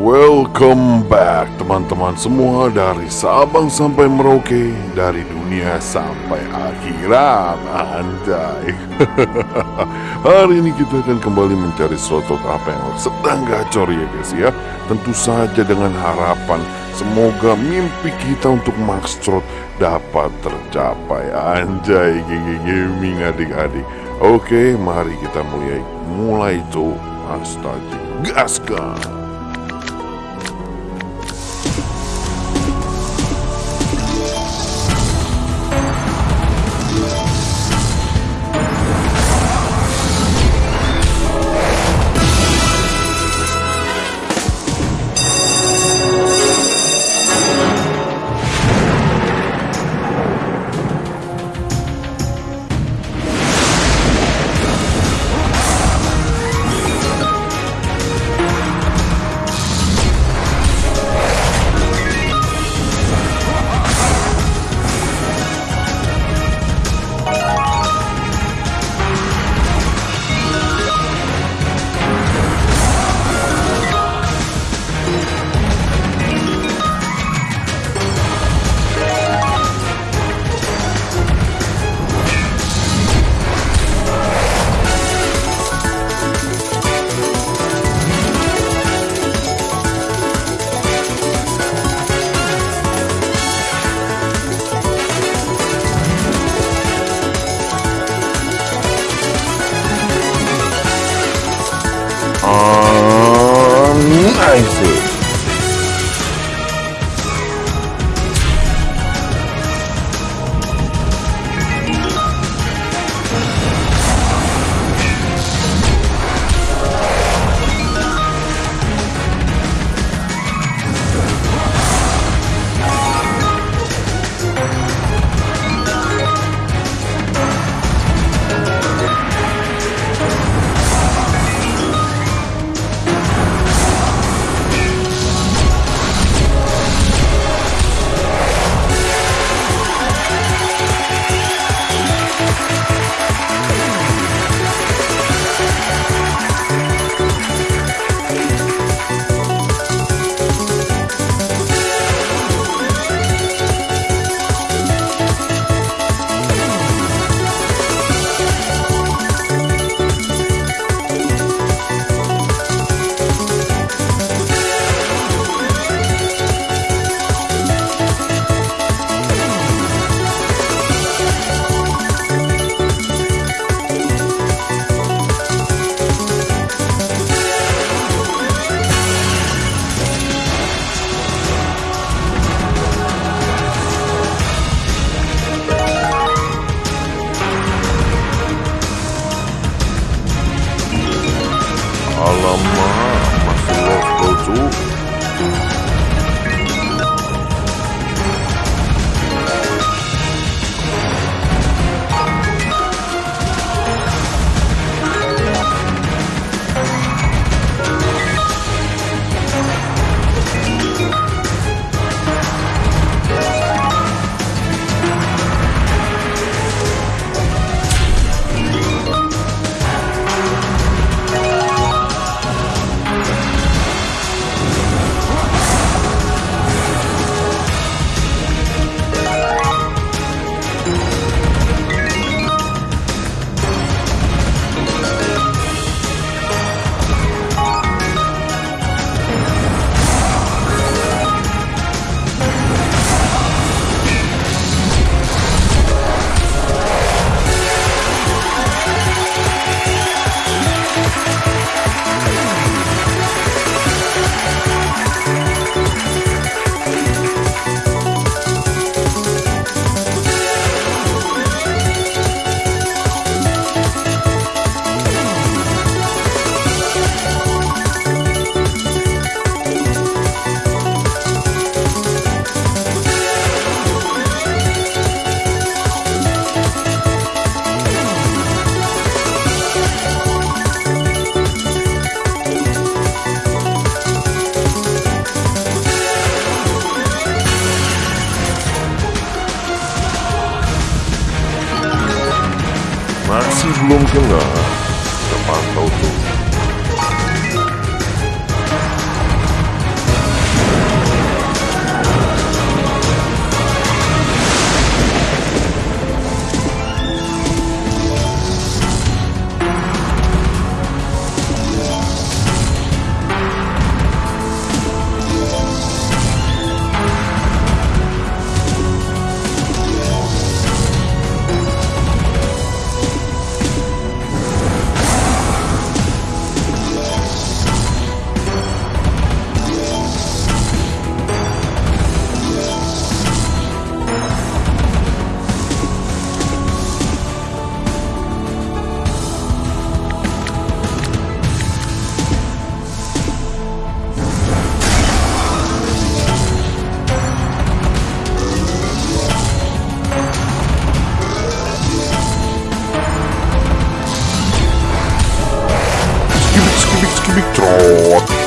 Welcome back teman-teman semua dari Sabang sampai Merauke Dari dunia sampai akhirat. Anjay. Hari ini kita akan kembali mencari slot apa yang sedang gacor ya guys ya. Tentu saja dengan harapan Semoga mimpi kita untuk Max Trot dapat tercapai. Anjay gaming adik-adik. Oke mari kita mulai. Mulai tuh Astaga Gascon. 说不清的 Oh.